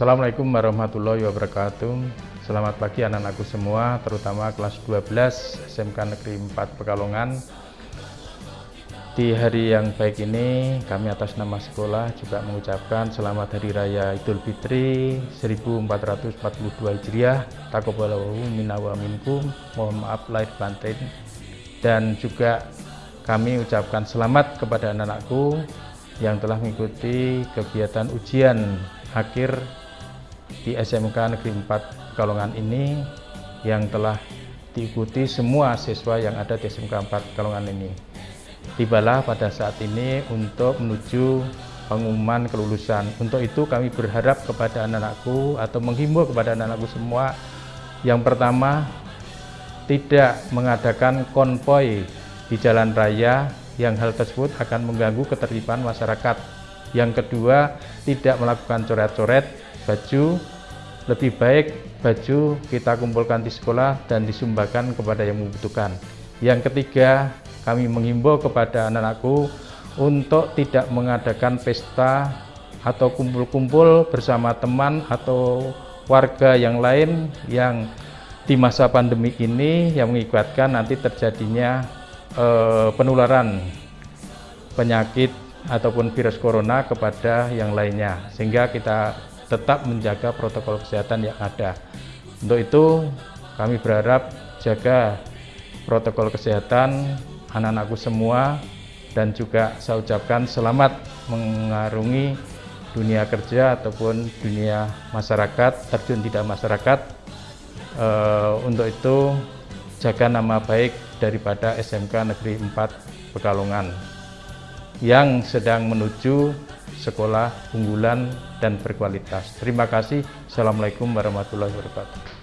Assalamualaikum warahmatullahi wabarakatuh. Selamat pagi anak-anakku semua terutama kelas 12 SMK Negeri 4 Pekalongan. Di hari yang baik ini kami atas nama sekolah juga mengucapkan selamat Hari Raya Idul Fitri 1442 Hijriah. Takobalahu minawa minkum Mohon maaf lahir batin dan juga kami ucapkan selamat kepada anak-anakku yang telah mengikuti kegiatan ujian akhir di SMK Negeri 4 Pekalongan ini yang telah diikuti semua siswa yang ada di SMK 4 Pekalongan ini. Tibalah pada saat ini untuk menuju pengumuman kelulusan. Untuk itu kami berharap kepada anak-anakku atau menghimbau kepada anak-anakku semua yang pertama tidak mengadakan konvoy di jalan raya yang hal tersebut akan mengganggu ketertiban masyarakat. Yang kedua, tidak melakukan coret-coret baju lebih baik baju kita kumpulkan di sekolah dan disumbangkan kepada yang membutuhkan. Yang ketiga kami mengimbau kepada anak-anakku untuk tidak mengadakan pesta atau kumpul-kumpul bersama teman atau warga yang lain yang di masa pandemi ini yang mengibatkan nanti terjadinya eh, penularan penyakit ataupun virus corona kepada yang lainnya sehingga kita tetap menjaga protokol kesehatan yang ada. Untuk itu kami berharap jaga protokol kesehatan anak-anakku semua dan juga saya ucapkan selamat mengarungi dunia kerja ataupun dunia masyarakat, terjun tidak masyarakat. E, untuk itu jaga nama baik daripada SMK Negeri 4 Pekalongan yang sedang menuju sekolah unggulan dan berkualitas. Terima kasih. Assalamualaikum warahmatullahi wabarakatuh.